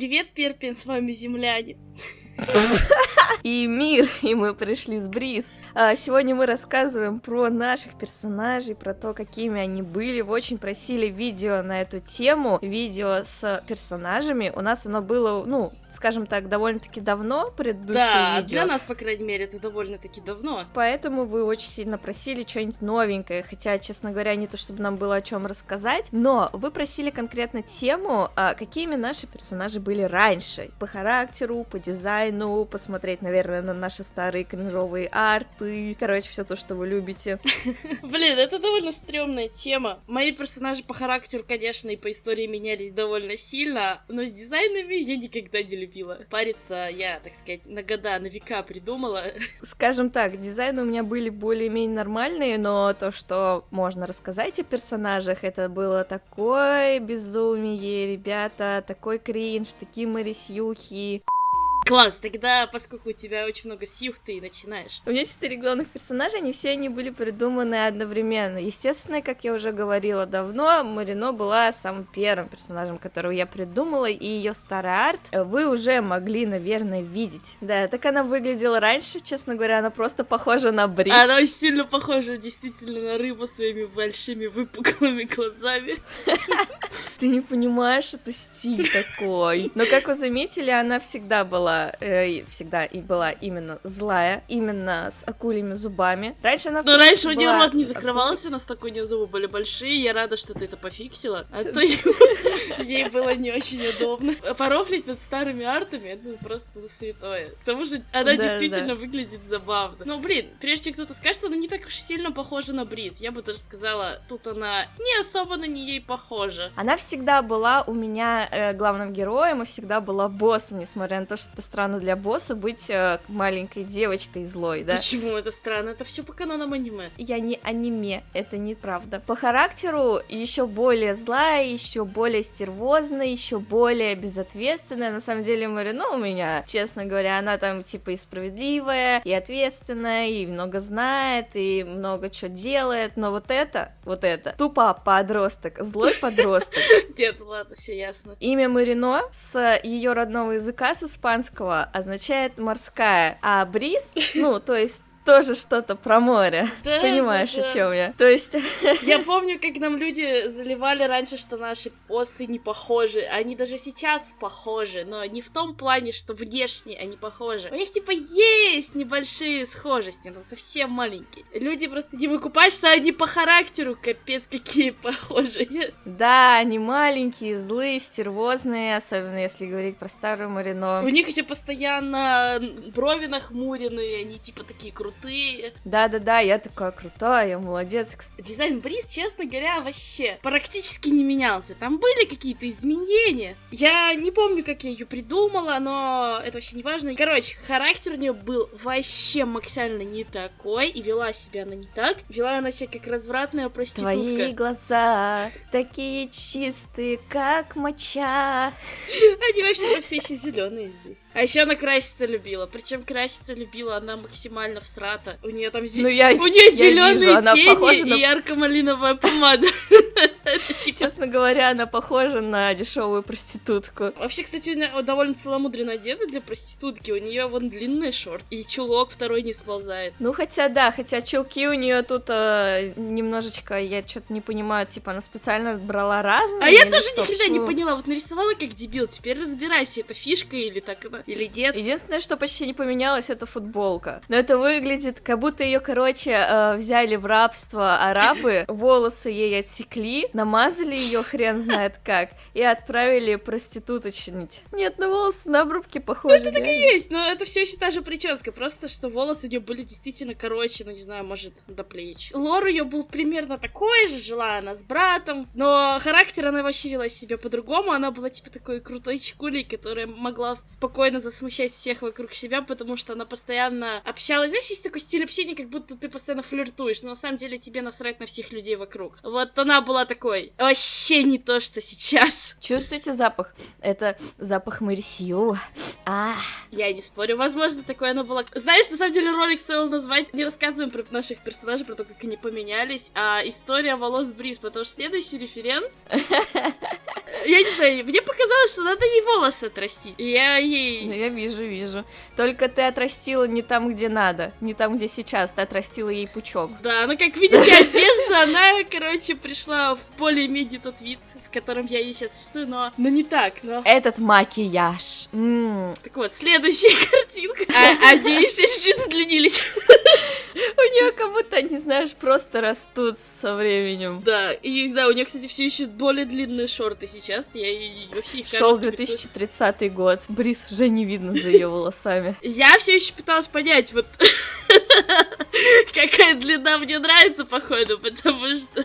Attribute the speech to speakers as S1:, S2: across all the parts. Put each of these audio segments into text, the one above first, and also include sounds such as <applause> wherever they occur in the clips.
S1: Привет, Перпин, с вами земляне. <laughs>
S2: и мир, <laughs> и мы пришли с Бриз. А, сегодня мы рассказываем про наших персонажей, про то, какими они были. Вы очень просили видео на эту тему, видео с персонажами. У нас оно было, ну, скажем так, довольно-таки давно, предыдущее
S1: да,
S2: видео.
S1: для нас, по крайней мере, это довольно-таки давно.
S2: Поэтому вы очень сильно просили что-нибудь новенькое, хотя, честно говоря, не то, чтобы нам было о чем рассказать, но вы просили конкретно тему, а, какими наши персонажи были раньше, по характеру, по дизайну, посмотреть, наверное, на наши старые кринжовые арты, короче, все то, что вы любите. <laughs>
S1: Блин, это довольно стрёмная тема. Мои персонажи по характеру, конечно, и по истории менялись довольно сильно, но с дизайнами я никогда не любила. Париться я, так сказать, на года, на века придумала. <laughs>
S2: Скажем так, дизайны у меня были более-менее нормальные, но то, что можно рассказать о персонажах, это было такое безумие, ребята, такой кринж, такие морисюхи.
S1: Класс, тогда, поскольку у тебя очень много сил, ты начинаешь.
S2: У меня четыре главных персонажа, они все они были придуманы одновременно. Естественно, как я уже говорила давно, Марино была самым первым персонажем, которого я придумала, и ее старый арт вы уже могли, наверное, видеть. Да, так она выглядела раньше, честно говоря, она просто похожа на Бриз.
S1: Она очень сильно похожа действительно на рыбу своими большими выпуклыми глазами. <laughs>
S2: Ты не понимаешь, это стиль такой. Но, как вы заметили, она всегда была э, всегда и была именно злая, именно с акульями зубами. Раньше она...
S1: Но раньше у нее рот не закрывался, нас такой у зубы были большие, я рада, что ты это пофиксила, а то <laughs> ей было не очень удобно. Порофлить над старыми артами, это просто святое. К тому же она действительно выглядит забавно. Но, блин, прежде чем кто-то скажет, она не так уж сильно похожа на Бриз. Я бы даже сказала, тут она не особо на нее похожа.
S2: Она всегда была у меня э, главным героем и всегда была боссом, несмотря на то, что это странно для босса быть э, маленькой девочкой злой, да?
S1: Почему это странно? Это все по канонам аниме.
S2: Я не аниме, это неправда. По характеру еще более злая, еще более стервозная, еще более безответственная. На самом деле Марино у меня, честно говоря, она там типа и справедливая, и ответственная, и много знает, и много что делает, но вот это, вот это, тупо подросток, злой подросток. <laughs>
S1: Нет, ладно, все ясно.
S2: Имя Марино с ее родного языка, с испанского испанского означает морская, а бриз, ну, то есть тоже что-то про море. Да, Понимаешь, да. о чем я? То есть... <laughs>
S1: Я помню, как нам люди заливали раньше, что наши осы не похожи. Они даже сейчас похожи, но не в том плане, что внешне они похожи. У них типа есть небольшие схожести, но совсем маленькие. Люди просто не выкупают, что они по характеру капец какие <laughs> похожие.
S2: Да, они маленькие, злые, стервозные, особенно если говорить про старую Марино.
S1: У них еще постоянно брови нахмуренные, они типа такие крутые крутые.
S2: Да-да-да, я такая крутая, я молодец.
S1: Дизайн Бриз, честно говоря, вообще практически не менялся. Там были какие-то изменения. Я не помню, как я ее придумала, но это вообще не важно. Короче, характер у нее был вообще максимально не такой, и вела себя она не так. Вела она себя как развратная проститутка.
S2: Твои глаза такие чистые, как моча.
S1: Они вообще все еще зеленые здесь. А еще она краситься любила. Причем краситься любила она максимально в срата. У нее там зе... ну, я, у нее зеленые тени и ярко-малиновая помада. <laughs>
S2: Честно говоря, она похожа на дешевую проститутку.
S1: Вообще, кстати, у нее довольно целомудренно одета для проститутки. У нее вон длинный шорт и чулок второй не сползает.
S2: Ну хотя да, хотя чулки у нее тут э, немножечко, я что-то не понимаю, типа она специально брала разные.
S1: А я тоже ни хрена не поняла. Вот нарисовала как дебил. Теперь разбирайся, это фишка или так или нет.
S2: Единственное, что почти не поменялось, это футболка. Но это выглядит, как будто ее, короче, э, взяли в рабство арабы, <laughs> волосы ей отсекли, намазали ее хрен знает как, и отправили проституточнить. Нет, ну волосы на обрубке похожи.
S1: Ну, это так и есть, но это все еще та же прическа, просто что волосы у нее были действительно короче, ну не знаю, может, до плеч. Лор ее был примерно такой же, жила она с братом, но характер она вообще вела себя по-другому, она была типа такой крутой чекулей, которая могла спокойно засмущать всех вокруг себя, потому что она постоянно общалась. Знаешь, есть такой стиль общения, как будто ты постоянно флиртуешь, но на самом деле тебе насрать на всех людей вокруг. Вот она была такой, вообще не то, что сейчас.
S2: Чувствуете запах? Это запах Марисью. А.
S1: Я не спорю, возможно, такое оно было. Знаешь, на самом деле ролик стоило назвать не рассказываем про наших персонажей, про то, как они поменялись, а история волос Бриз, потому что следующий референс <laughs> Я не знаю, мне показалось, что надо ей волосы отрастить. Я
S2: Ну,
S1: ей...
S2: я вижу, вижу. Только ты отрастила не там, где надо, не там, где сейчас. Ты отрастила ей пучок.
S1: Да, ну как видите, одежда, она, короче, пришла в более-менее тот вид, в котором я ее сейчас рисую, но, но не так, но...
S2: Этот макияж. М,
S1: Так вот, следующая <laughs> картинка. А, они еще чуть-чуть удлинились. <laughs>
S2: У нее как будто, не знаешь, просто растут со временем.
S1: Да, и да, у нее, кстати, все еще более длинные шорты сейчас. Я и вообще их
S2: Шел
S1: каждый рисую.
S2: 2030 год. Брис уже не видно за ее волосами.
S1: Я все еще пыталась понять, вот <laughs> какая длина мне нравится, походу, потому что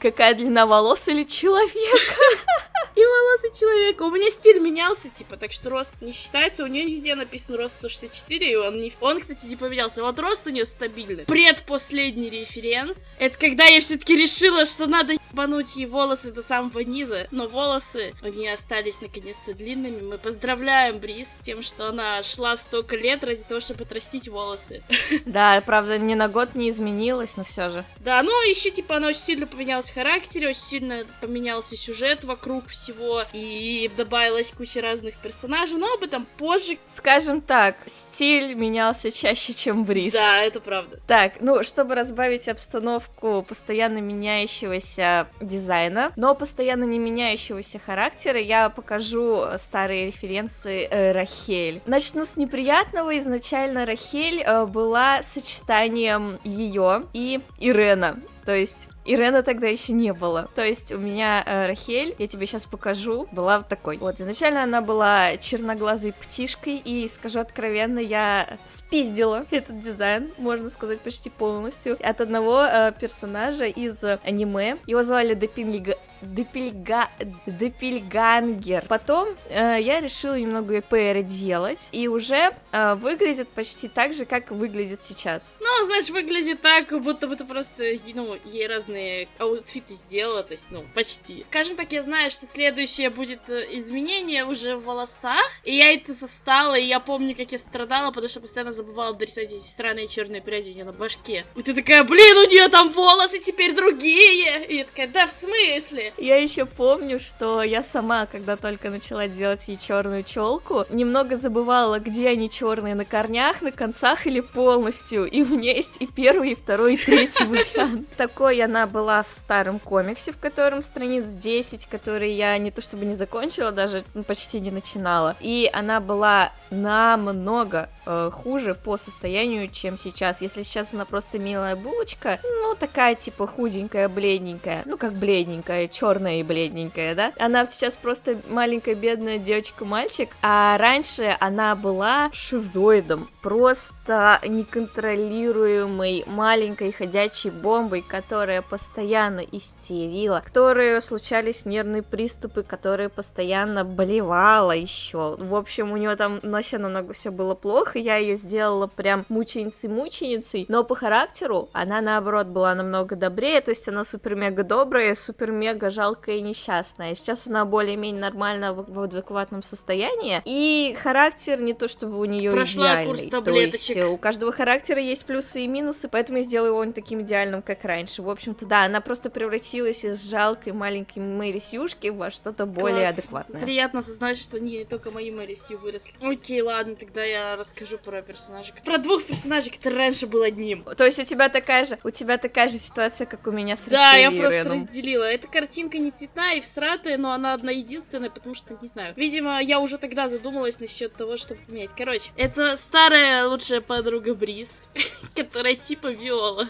S2: Какая длина волос или человек? <laughs>
S1: и волосы человека. У меня стиль менялся, типа, так что рост не считается. У нее везде написано рост 164, и он, не, он, кстати, не поменялся. Вот рост у нее стабильный. Предпоследний референс. Это когда я все-таки решила, что надо ебануть ей волосы до самого низа. Но волосы у нее остались наконец-то длинными. Мы поздравляем Брис с тем, что она шла столько лет ради того, чтобы отрастить волосы. <laughs>
S2: Да, правда, ни на год не изменилась, но все же.
S1: Да, ну еще типа она очень сильно поменялась в характере, очень сильно поменялся сюжет вокруг всего, и добавилась куча разных персонажей, но об этом позже.
S2: Скажем так, стиль менялся чаще, чем Брис.
S1: Да, это правда.
S2: Так, ну, чтобы разбавить обстановку постоянно меняющегося дизайна, но постоянно не меняющегося характера, я покажу старые референсы э, Рахель. Начну с неприятного. Изначально Рахель э, была сочетанием ее и Ирена. То есть Ирена тогда еще не было. То есть у меня э, Рахель, я тебе сейчас покажу, была вот такой. Вот, изначально она была черноглазой птишкой, и, скажу откровенно, я спиздила этот дизайн, можно сказать, почти полностью, от одного э, персонажа из э, аниме. Его звали Депильга... Депильга... Депильгангер. Потом э, я решила немного переделать, и уже э, выглядит почти так же, как выглядит сейчас.
S1: Ну, знаешь, выглядит так, будто бы ты просто, ну, ей разные аутфиты сделала, то есть, ну, почти. Скажем так, я знаю, что следующее будет э, изменение уже в волосах, и я это застала, и я помню, как я страдала, потому что постоянно забывала дорисовать эти странные черные пряди у нее на башке. И ты такая, блин, у нее там волосы теперь другие! И я такая, да в смысле?
S2: Я еще помню, что я сама, когда только начала делать ей черную челку, немного забывала, где они черные на корнях, на концах или полностью. И у меня есть и первый, и второй, и третий вариант. <laughs> Такой она была в старом комиксе, в котором страниц 10, который я не то чтобы не закончила, даже ну, почти не начинала. И она была намного э, хуже по состоянию, чем сейчас. Если сейчас она просто милая булочка, ну такая типа худенькая, бледненькая, ну как бледненькая, черная и бледненькая, да? Она сейчас просто маленькая бедная девочка-мальчик, а раньше она была шизоидом, просто неконтролируемой маленькой ходячей бомбой, которая постоянно истерила, которой случались нервные приступы, которая постоянно болевала еще. В общем, у нее там вообще намного все было плохо, я ее сделала прям мученицей-мученицей, но по характеру она наоборот была намного добрее, то есть она супер-мега добрая, супер-мега жалкая и несчастная. Сейчас она более-менее нормально в, в адекватном состоянии, и характер не то чтобы у нее
S1: Прошла
S2: идеальный.
S1: курс
S2: то
S1: таблеточек.
S2: есть у каждого характера есть плюсы и минусы, поэтому я сделаю его не таким идеальным, как раньше. В общем-то, да, она просто превратилась из жалкой маленькой Мэри Сьюшки во что-то более
S1: Класс.
S2: адекватное.
S1: Приятно осознать, что не только мои Мэри Сью выросли. Окей, ладно, тогда я расскажу про персонажей. Про двух персонажей, которые раньше был одним.
S2: То есть у тебя такая же, у тебя такая же ситуация, как у меня с
S1: Да, я просто разделила. Эта картинка не цветная и всратая, но она одна единственная, потому что, не знаю. Видимо, я уже тогда задумалась насчет того, чтобы поменять. Короче, это старая лучшая подруга Бриз, <laughs> которая типа Виола.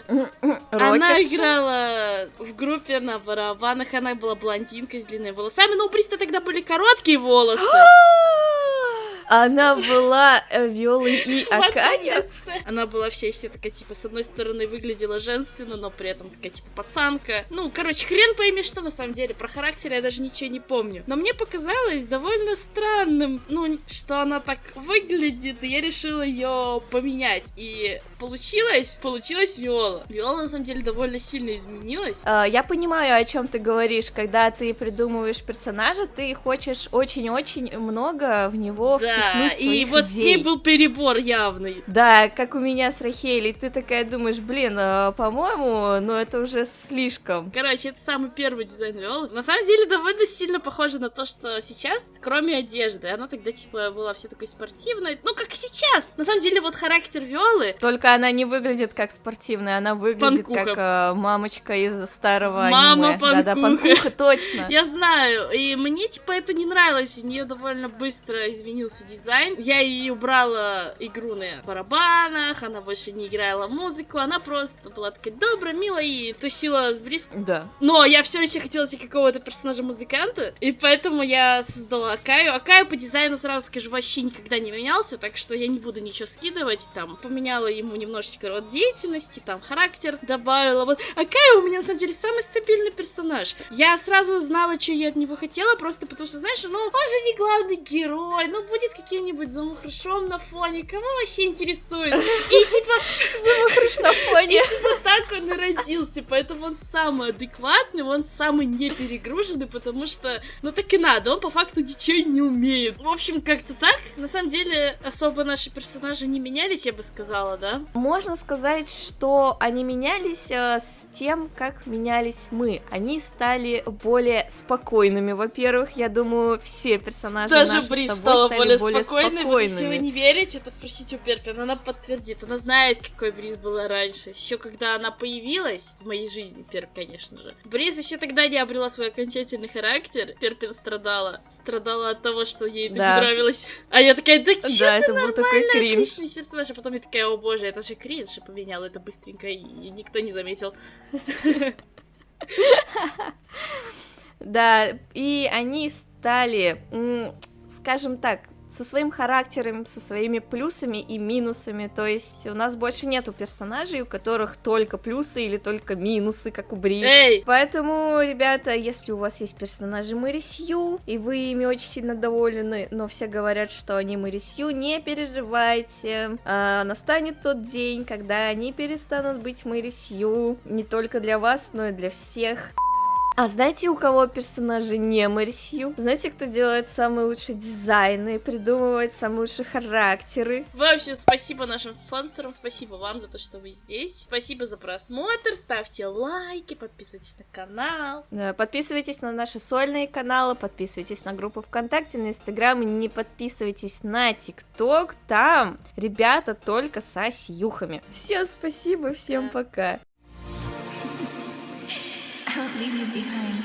S1: Она играла в группе на барабанах, она была блондинкой с длинными волосами, но у Бриз тогда были короткие волосы. <gasps> <gasps> <gasps>
S2: Она была э, Виолой и <laughs> Аканя.
S1: Она была вся вся такая, типа, с одной стороны выглядела женственно, но при этом такая, типа, пацанка. Ну, короче, хрен пойми, что на самом деле. Про характер я даже ничего не помню. Но мне показалось довольно странным, ну, что она так выглядит, и я решила ее поменять. И получилось, получилась Виола. Виола, на самом деле, довольно сильно изменилась.
S2: Э, Я понимаю, о чем ты говоришь, когда ты придумываешь персонажа, ты хочешь очень-очень много в него
S1: Да, Да, и вот идей. с ней был перебор явный.
S2: Да, как у меня с Рахелей, ты такая думаешь, блин, а, по-моему, ну это уже слишком.
S1: Короче, это самый первый дизайн Виолы. На самом деле довольно сильно похоже на то, что сейчас, кроме одежды, она тогда типа была все такой спортивной, ну как сейчас. На самом деле вот характер Виолы.
S2: Только она не выглядит как спортивная, она выглядит панкуха. как э, мамочка из старого
S1: Мама
S2: аниме.
S1: Панкуха.
S2: Да-да, панкуха, точно. <laughs>
S1: Я знаю, и мне типа это не нравилось, у нее довольно быстро изменился дизайн. Я ей убрала игру на барабанах, она больше не играла музыку, она просто была такая добрая, милая и тусила с Брис.
S2: Да.
S1: Но я все еще хотела себе какого-то персонажа-музыканта, и поэтому я создала Акаю. Акаю по дизайну, сразу скажу, вообще никогда не менялся, так что я не буду ничего скидывать, там, поменяла ему немножечко род деятельности, там, характер добавила, вот. Акаю у меня, на самом деле, самый стабильный персонаж. Я сразу знала, что я от него хотела, просто потому что, знаешь, ну, он же не главный герой, ну, будет каким-нибудь замухрышом на фоне, кого вообще интересует? И, типа...
S2: Замухрыш на фоне.
S1: И, типа, так он и родился, поэтому он самый адекватный, он самый не перегруженный, потому что, ну, так и надо, он по факту ничего не умеет. В общем, как-то так. На самом деле, особо наши персонажи не менялись, я бы сказала, да?
S2: Можно сказать, что они менялись э, с тем, как менялись мы. Они стали более спокойными, во-первых, я думаю, все персонажи
S1: Даже
S2: наши
S1: Бри
S2: стала
S1: более, более спокойной. Вот если вы не верите, то спросите у Перпин, она подтвердит. Она знает, какой Бриз была раньше. Еще когда она появилась в моей жизни, Перп, конечно же. Бриз еще тогда не обрела свой окончательный характер. Перпин страдала. Страдала от того, что ей это да. не нравилось. А я такая, да че да, это был такой кринж. отличный персонаж. А потом я такая, о боже, это же кринж. И поменяла это быстренько, и никто не заметил. <laughs>
S2: Да, и они стали, скажем так, со своим характером, со своими плюсами и минусами. То есть у нас больше нету персонажей, у которых только плюсы или только минусы, как у Бри.
S1: Эй!
S2: Поэтому, ребята, если у вас есть персонажи Мэри Сью, и вы ими очень сильно довольны, но все говорят, что они Мэри Сью, не переживайте. А, настанет тот день, когда они перестанут быть Мэри Сью. Не только для вас, но и для всех. А знаете, у кого персонажи не Мэрисью? Знаете, кто делает самые лучшие дизайны, придумывает самые лучшие характеры?
S1: Вообще, спасибо нашим спонсорам, спасибо вам за то, что вы здесь. Спасибо за просмотр, ставьте лайки, подписывайтесь на канал.
S2: Да, подписывайтесь на наши сольные каналы, подписывайтесь на группу ВКонтакте, на Инстаграм, и не подписывайтесь на ТикТок, там ребята только со сьюхами. Всем спасибо, всем пока. I <laughs> won't leave you behind.